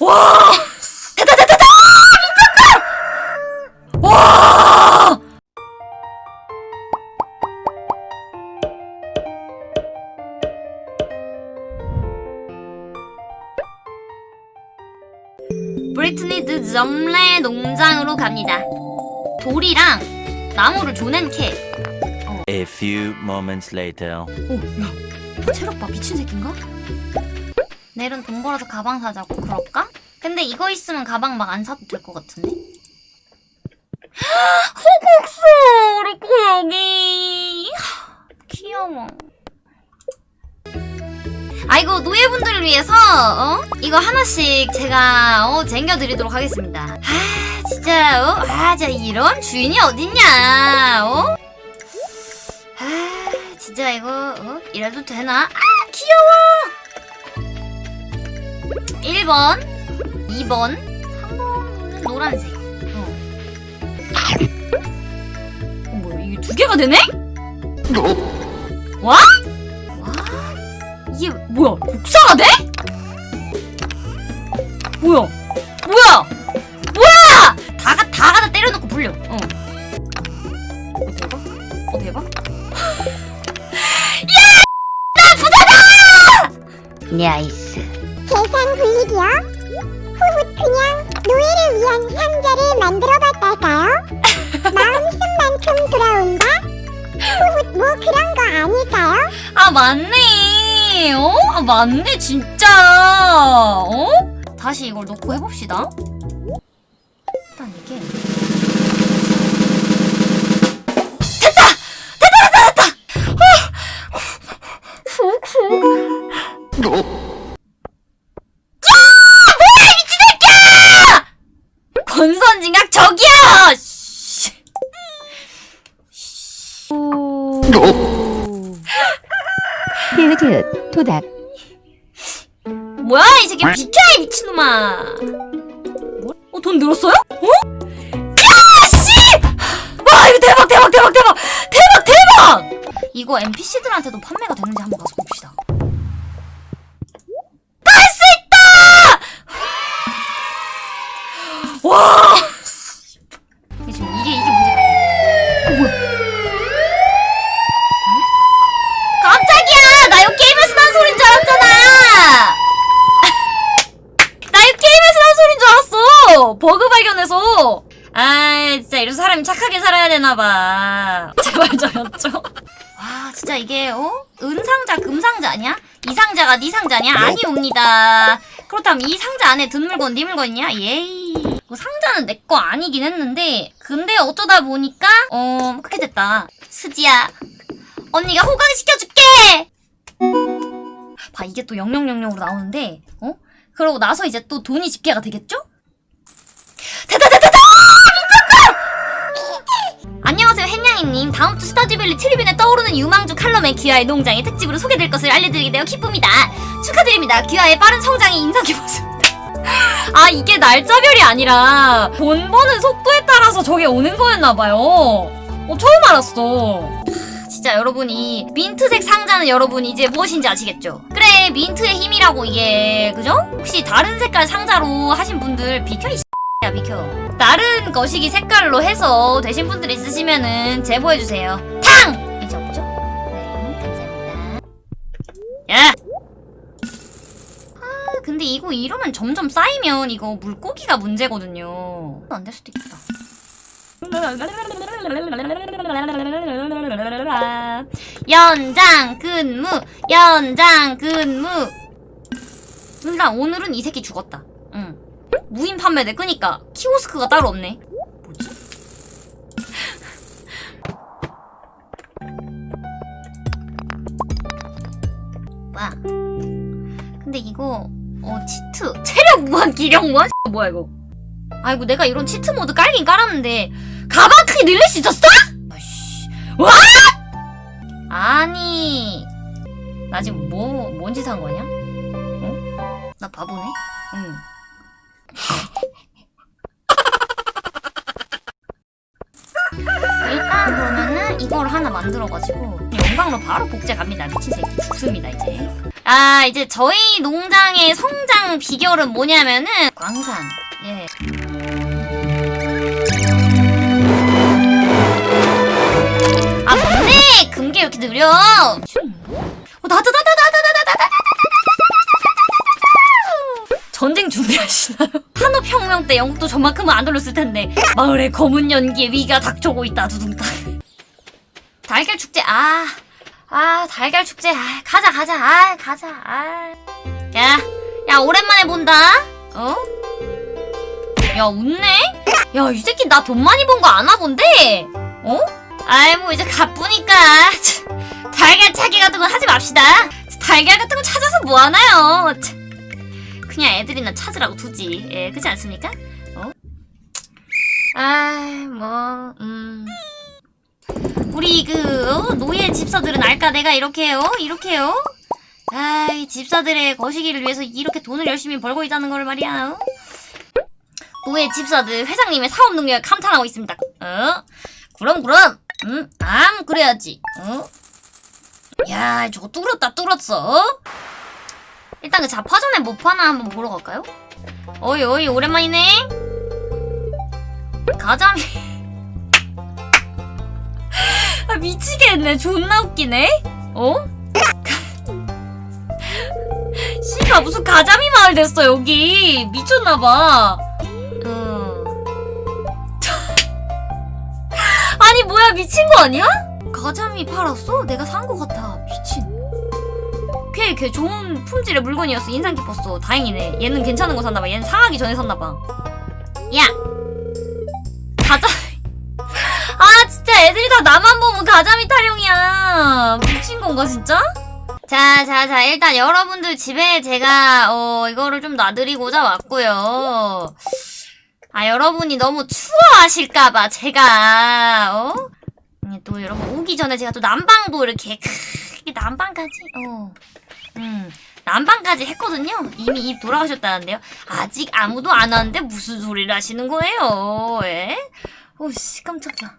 와! 됐다 됐다 됐다! 미쳤다! 와! 브리트니드 점레 농장으로 갑니다. 돌이랑 나무를 조낸 캐. A few moments later. 오, 야, 이 체력 봐 미친 새끼인가? 내일은 돈 벌어서 가방 사자고 그럴까? 근데 이거 있으면 가방 막 안 사도 될 것 같은데? 호국수 우리 고 여기 귀여워. 아이고 노예분들을 위해서 어 이거 하나씩 제가 어 쟁겨드리도록 하겠습니다. 아 진짜 어 아 진짜 이런 주인이 어딨냐 어? 아 진짜 이거 어? 이래도 되나? 아 귀여워 1번 2번 3번은 노란색 어. 어 뭐야 이게 두 개가 되네? 와? 와 이게 뭐야 복사가 돼? 뭐야 뭐야 뭐야 다가 다 갖다 때려놓고 불려 어. 어 대박 어 대박 나이스. 재산 불리기요? 후훗 그냥 노예를 위한 상자를 만들어봤달까요? 마음 쓴 만큼 돌아온다? 후훗 뭐 그런 거 아닐까요? 아 맞네 어? 아 맞네 진짜 어? 다시 이걸 놓고 해봅시다 도닥. 뭐야 이 새끼 비켜 이 미친놈아 뭐? 어? 돈 늘었어요? 어? 야 씨! 와 이거 대박 대박 대박 대박 대박 대박! 이거 NPC들한테도 판매가 되는지 한번 가서 봅시다 갈수 있다! 와 이게 지금 이게 이게 문제가 어, 뭐야 깜짝이야! 나 이거 게임에서 난 소린 줄 알았잖아! 나 이거 게임에서 난 소린 줄 알았어! 버그 발견해서! 아 진짜 이런 사람이 착하게 살아야 되나봐. 제발 저였죠? 와, 진짜 이게, 어? 은상자, 금상자 아니야? 이 상자가 네 상자냐? 아니옵니다. 그렇다면 이 상자 안에 든 물건 네 물건이냐? 예이. 그 상자는 내 거 아니긴 했는데, 근데 어쩌다 보니까, 어, 그렇게 됐다. 스지야. 언니가 호강시켜줄게! 봐, 이게 또 0000으로 나오는데, 어? 그러고 나서 이제 또 돈이 집계가 되겠죠? 됐다, 됐다, 됐다! 미쳤다! 안녕하세요, 햇냥이님. 다음 주 스타듀밸리 트리뷴에 떠오르는 유망주 칼럼에 귀하의 농장이 특집으로 소개될 것을 알려드리게 되어 기쁩니다. 축하드립니다. 귀하의 빠른 성장이 인상 깊었습니다. 아, 이게 날짜별이 아니라 돈 버는 속도에 따라서 저게 오는 거였나봐요. 어, 처음 알았어. 진짜 여러분이 민트색 상자는 여러분 이제 무엇인지 아시겠죠? 그래 민트의 힘이라고 이게 그죠? 혹시 다른 색깔 상자로 하신 분들 비켜 이 야 비켜. 다른 거시기 색깔로 해서 되신 분들 있으시면은 제보해주세요. 탕! 이제 없죠? 네 감사합니다. 야! 아 근데 이거 이러면 점점 쌓이면 이거 물고기가 문제거든요. 안 될 수도 있겠다. 연장 근무! 연장 근무! 일단 오늘은 이 새끼 죽었다. 응 무인 판매돼 그니까 키오스크가 따로 없네 뭐지? 뭐야 근데 이거 어 치트 체력 무한 기력 무한 뭐야 이거 아이고 내가 이런 치트 모드 깔긴 깔았는데 가방 크기 늘릴 수 있었어? 와! 아니 나 지금 뭐, 뭔 짓 한 거냐? 어? 나 바보네? 응. 일단 그러면은 이걸 하나 만들어가지고 영광로 바로 복제 갑니다. 미친 새끼 죽습니다 이제. 아 이제 저희 농장의 성장 비결은 뭐냐면은 광산. 때 영국도 저만큼은 안 돌렸을 텐데 마을에 검은 연기의 위가 닥쳐오고 있다 두둥탕 달걀 축제 아, 아 달걀 축제 아, 가자 가자 아 가자 아. 야, 야 오랜만에 본다 어? 야 웃네? 야 이 새끼 나 돈 많이 번 거 아나 본데? 어? 아이 뭐 이제 가쁘니까 달걀 찾기 같은 거 하지 맙시다 달걀 같은 거 찾아서 뭐 하나요 참. 그냥 애들이나 찾으라고 두지. 예, 그렇지 않습니까? 어? 아, 뭐, 음. 우리 그 어? 노예 집사들은 알까 내가 이렇게 요 이렇게요? 아, 이 집사들의 거시기를 위해서 이렇게 돈을 열심히 벌고 있다는 걸 말이야. 어? 노예 집사들 회장님의 사업 능력을 감탄하고 있습니다. 어? 그럼 그럼. 음, 암 그래야지. 어? 야, 저거 뚫었다 뚫었어. 일단 그 자파전에 못 파나 한번 보러 갈까요? 어이 어이 오랜만이네 가자미 아 미치겠네 존나 웃기네 어? 씨가 무슨 가자미 마을 됐어 여기 미쳤나봐 음. 아니 뭐야 미친 거 아니야? 가자미 팔았어? 내가 산 거 같아 미친 꽤, 꽤 좋은 품질의 물건이었어. 인상 깊었어. 다행이네. 얘는 괜찮은 거 샀나봐. 얘는 상하기 전에 샀나봐. 야! 가자. 아, 진짜 애들이 다 나만 보면 가자미 타령이야. 미친 건가, 진짜? 자, 자, 자. 일단 여러분들 집에 제가, 어, 이거를 좀 놔드리고자 왔고요. 아, 여러분이 너무 추워하실까봐 제가, 어? 음, 또 여러분 오기 전에 제가 또 난방도 이렇게, 크, 이게 난방까지, 어. 음, 난방까지 했거든요. 이미 입 돌아가셨다는데요. 아직 아무도 안 왔는데 무슨 소리를 하시는 거예요? 예? 오씨 깜짝이야.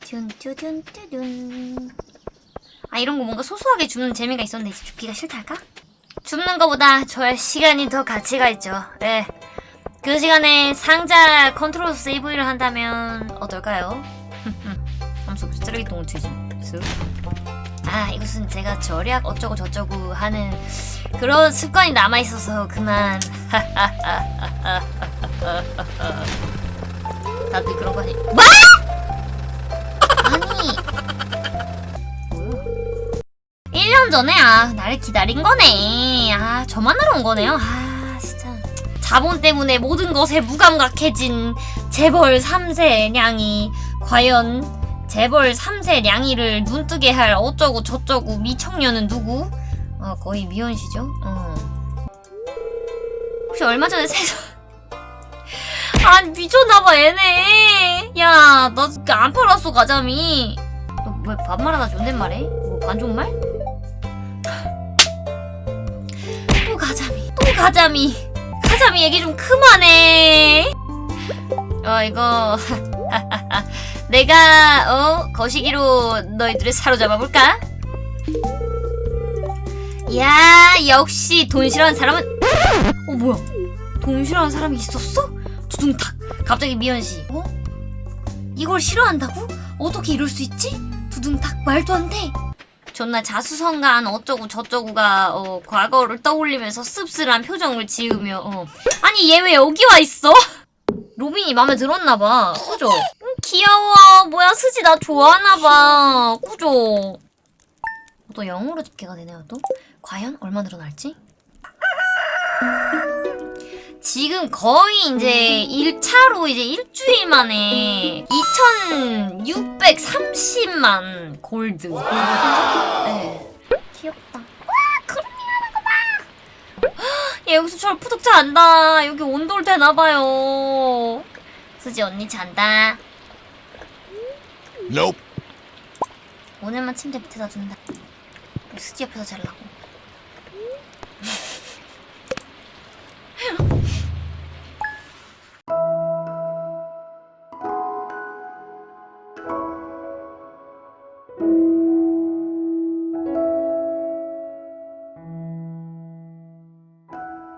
뚠뚠뚠뚠 아 이런 거 뭔가 소소하게 줍는 재미가 있었는데 이제 줍기가 싫달까? 줍는 거보다 저의 시간이 더 가치가 있죠. 예. 그 시간에 상자 컨트롤 세이브를 한다면 어떨까요? 쓰레기통을 쓱. 아 이것은 제가 절약 어쩌고 저쩌고 하는 그런 습관이 남아있어서 그만. 다들 그런 거 아니 뭐? 아니. 뭐야? 1년 전에? 아 나를 기다린 거네. 아 저만 하러 온 거네요? 아 진짜. 자본 때문에 모든 것에 무감각해진 재벌 3세 냥이. 과연 재벌 3세 냥이를 눈뜨게 할 어쩌고 저쩌고 미청년은 누구? 어 거의 미연씨죠? 어. 혹시 얼마 전에 세서 아 미쳤나봐 얘네 야나 안 팔았어 가자미 너 왜 반말하다 존댓말해? 뭐 반존말? 또 가자미 또 가자미 가자미 얘기 좀 그만해 어 이거 내가 어 거시기로 너희들을 사로잡아 볼까? 야 역시 돈 싫어하는 사람은 어 뭐야 돈 싫어하는 사람이 있었어? 두둥탁 갑자기 미연씨 어? 이걸 싫어한다고? 어떻게 이럴 수 있지? 두둥탁 말도 안돼 존나 자수성가한 어쩌고 저쩌고가 어, 과거를 떠올리면서 씁쓸한 표정을 지으며 어. 아니 얘 왜 여기 와 있어? 로빈이 마음에 들었나봐 그죠? 음, 귀여워 뭐야 스지 나 좋아하나봐 그죠? 또 영어로 집계가 되네요 또? 과연 얼마 늘어날지? 지금 거의 이제 1차로 이제 일주일 만에 2630만 골드. 네. 귀엽다. 와, 그룹이라는 거 봐! 얘 여기서 절 푸득 잔다. 여기 온돌 되나봐요. 수지 언니 잔다. Nope. 오늘만 침대 밑에다 둔다. 수지 옆에서 잘라고.